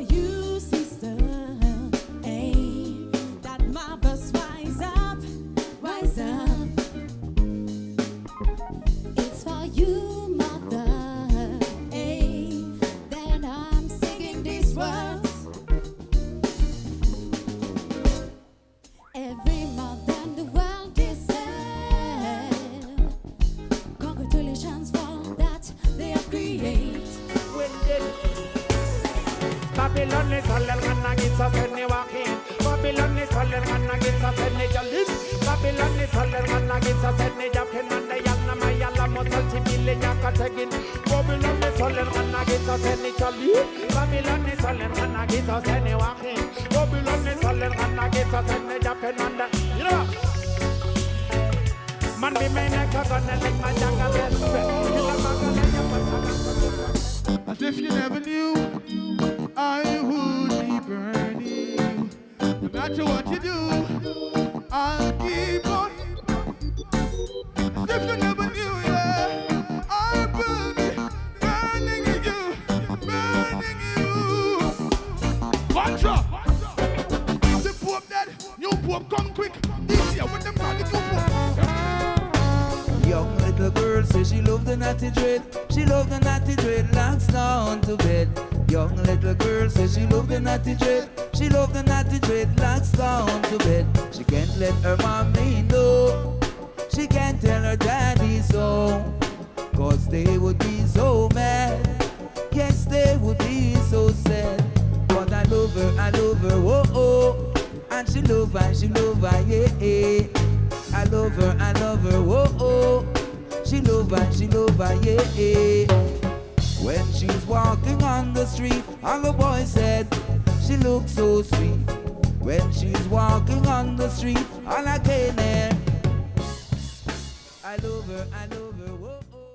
you, Babylon is all and against us any walking. Babylon is all and against us any jalim. Babylon is all and against us any japping and the yana mayala multi million yakatagin. Babylon is all and against us any jalim. Babylon is all and against us any walking. Babylon is all and against us any japping and the you. Man be make a gun and like my my passion. As if you never knew, No matter what you do, I'll keep on. If you never knew, yeah, I will be burning you, burning you. Watch Contra! The Pope dead, new Pope come quick. This year girl says she love the natty dread. She love the natty dreadlocks down to bed. Young little girl says she love the natty dread. She love the natty dreadlocks down to bed. She can't let her mommy know. She can't tell her daddy so. Cause they would be so mad. Yes, they would be so sad. But I love her, I love her, oh oh. And she love her, she love her, yeah, yeah. I love her, I love her, oh oh. Her, she love her, yeah. When she's walking on the street, all the boys said she looks so sweet. When she's walking on the street, all I can hear. I love her, I love her.